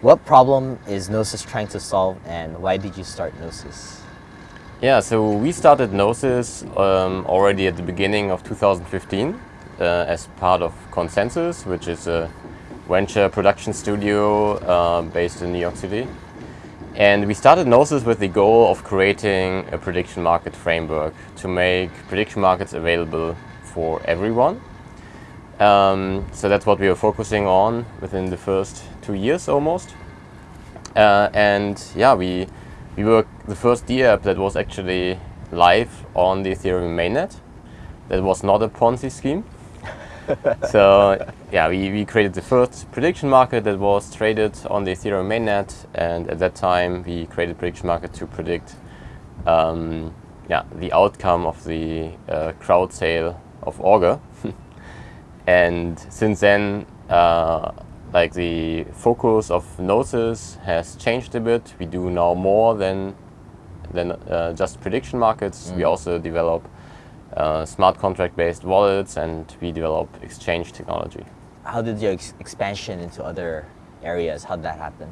What problem is Gnosis trying to solve and why did you start Gnosis? Yeah, so we started Gnosis um, already at the beginning of 2015 uh, as part of ConsenSys, which is a venture production studio uh, based in New York City. And we started Gnosis with the goal of creating a prediction market framework to make prediction markets available for everyone. Um, so that's what we were focusing on within the first two years almost. Uh, and yeah, we we were the first DApp that was actually live on the Ethereum mainnet. That was not a Ponzi scheme. so yeah, we, we created the first prediction market that was traded on the Ethereum mainnet, and at that time we created prediction market to predict um, yeah, the outcome of the uh, crowd sale of Augur. And since then, uh, like the focus of Gnosis has changed a bit. We do now more than than uh, just prediction markets. Mm. We also develop uh, smart contract based wallets and we develop exchange technology. How did your ex expansion into other areas, how did that happen?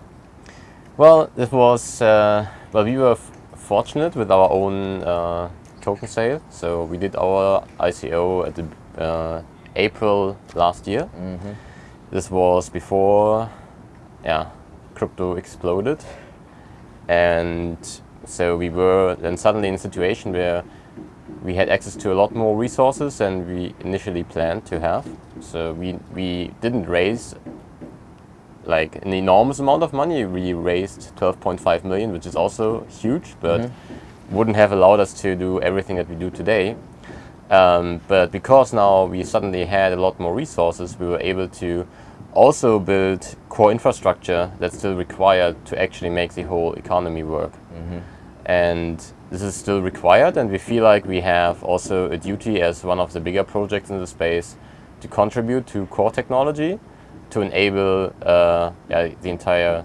Well, it was, uh, well, we were fortunate with our own uh, token sale. So we did our ICO at the uh, April last year. Mm -hmm. This was before, yeah, crypto exploded. And so we were then suddenly in a situation where we had access to a lot more resources than we initially planned to have. So we, we didn't raise like an enormous amount of money. We raised 12.5 million, which is also huge, but mm -hmm. wouldn't have allowed us to do everything that we do today. Um, but because now we suddenly had a lot more resources, we were able to also build core infrastructure that's still required to actually make the whole economy work. Mm -hmm. And this is still required and we feel like we have also a duty as one of the bigger projects in the space to contribute to core technology to enable uh, yeah, the entire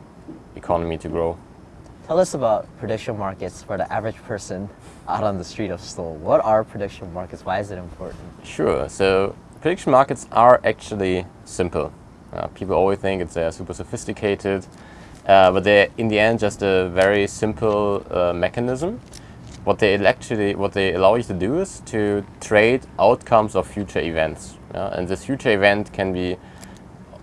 economy to grow. Tell us about prediction markets for the average person out on the street of Seoul. What are prediction markets? Why is it important? Sure. So prediction markets are actually simple. Uh, people always think it's uh, super sophisticated, uh, but they're in the end just a very simple uh, mechanism. What they actually, what they allow you to do is to trade outcomes of future events. and this future event can be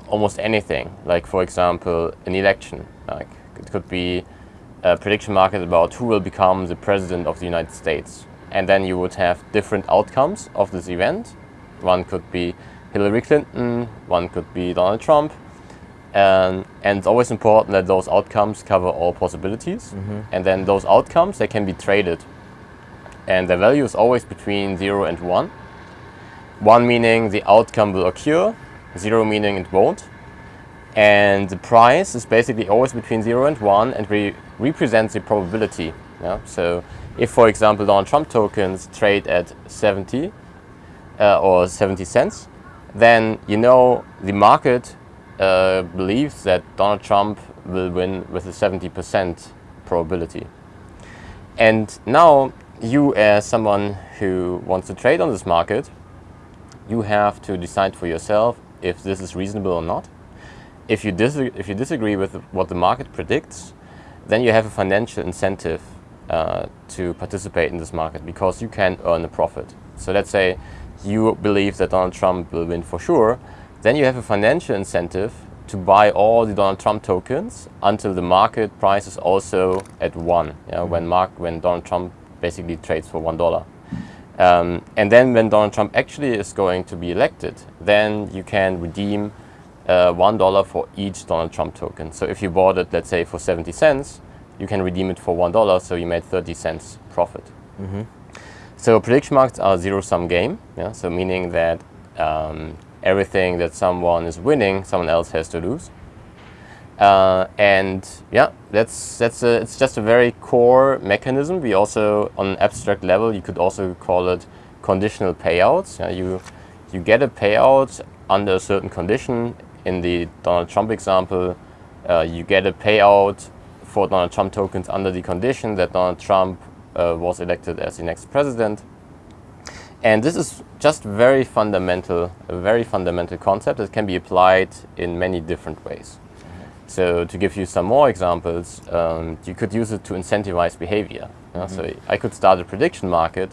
almost anything. Like for example, an election. Like it could be a prediction market about who will become the president of the United States. And then you would have different outcomes of this event. One could be Hillary Clinton, one could be Donald Trump. And, and it's always important that those outcomes cover all possibilities. Mm -hmm. And then those outcomes, they can be traded. And the value is always between 0 and 1. 1 meaning the outcome will occur, 0 meaning it won't. And the price is basically always between 0 and 1 and we represents the probability. Yeah? So if, for example, Donald Trump tokens trade at 70 uh, or 70 cents, then you know the market uh, believes that Donald Trump will win with a 70% probability. And now you as someone who wants to trade on this market, you have to decide for yourself if this is reasonable or not. If you, if you disagree with what the market predicts, then you have a financial incentive uh, to participate in this market because you can earn a profit. So let's say you believe that Donald Trump will win for sure, then you have a financial incentive to buy all the Donald Trump tokens until the market price is also at one, yeah, when, Mark, when Donald Trump basically trades for one dollar. Um, and then when Donald Trump actually is going to be elected, then you can redeem uh, $1 for each Donald Trump token. So if you bought it, let's say, for 70 cents, you can redeem it for $1, so you made 30 cents profit. Mm -hmm. So prediction markets are a zero-sum game, yeah? so meaning that um, everything that someone is winning, someone else has to lose. Uh, and yeah, that's that's a, it's just a very core mechanism. We also, on an abstract level, you could also call it conditional payouts. Yeah, you you get a payout under a certain condition in the Donald Trump example, uh, you get a payout for Donald Trump tokens under the condition that Donald Trump uh, was elected as the next president. And this is just very fundamental, a very fundamental concept that can be applied in many different ways. So to give you some more examples, um, you could use it to incentivize behavior. Yeah? So I could start a prediction market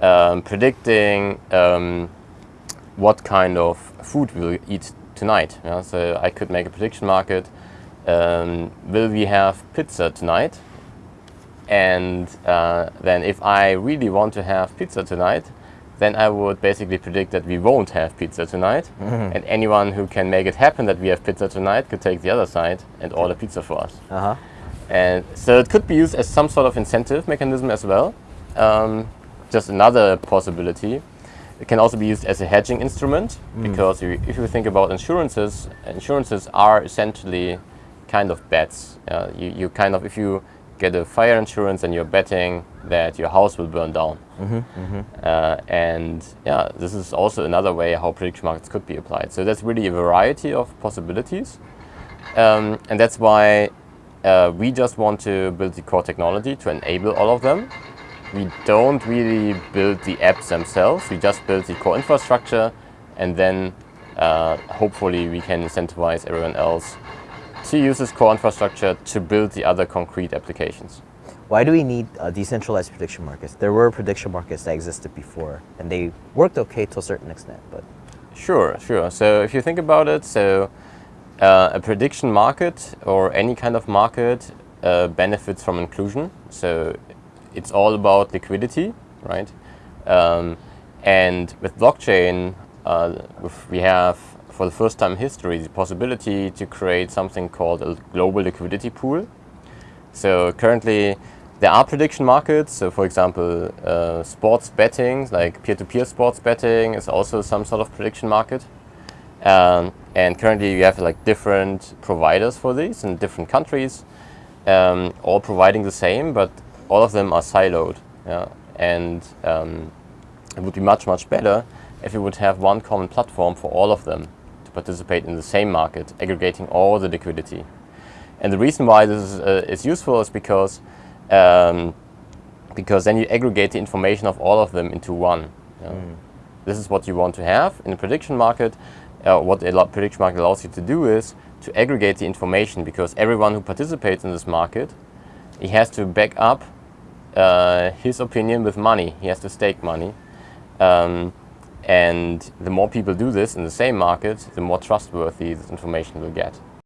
um, predicting um, what kind of food we'll eat tonight. Yeah? So I could make a prediction market. Um, will we have pizza tonight? And uh, then if I really want to have pizza tonight, then I would basically predict that we won't have pizza tonight. And anyone who can make it happen that we have pizza tonight could take the other side and order pizza for us. Uh huh. And so it could be used as some sort of incentive mechanism as well. Um, just another possibility. It can also be used as a hedging instrument because you, if you think about insurances, insurances are essentially kind of bets. Uh, you, you kind of, if you get a fire insurance and you're betting that your house will burn down. Uh, and yeah, this is also another way how prediction markets could be applied. So that's really a variety of possibilities. Um, and that's why uh, we just want to build the core technology to enable all of them. We don't really build the apps themselves, we just build the core infrastructure and then uh, hopefully we can incentivize everyone else to use this core infrastructure to build the other concrete applications. Why do we need uh, decentralized prediction markets? There were prediction markets that existed before, and they worked okay to a certain extent, but Sure, sure. So if you think about it, so uh, a prediction market or any kind of market uh, benefits from inclusion. So it's all about liquidity, right? Um, and with blockchain, uh, we have for the first time in history the possibility to create something called a global liquidity pool. So currently, there are prediction markets. So, for example, uh, sports betting, like peer-to-peer sports betting, is also some sort of prediction market. Um, and currently, you have like different providers for these in different countries, um, all providing the same, but all of them are siloed. Yeah? And um, it would be much, much better if we would have one common platform for all of them to participate in the same market, aggregating all the liquidity. And the reason why this is, uh, is useful is because um, because then you aggregate the information of all of them into one. you know. This is what you want to have in a prediction market. Uh, what a prediction market allows you to do is to aggregate the information because everyone who participates in this market, he has to back up uh, his opinion with money. He has to stake money. Um, and the more people do this in the same market, the more trustworthy this information will get.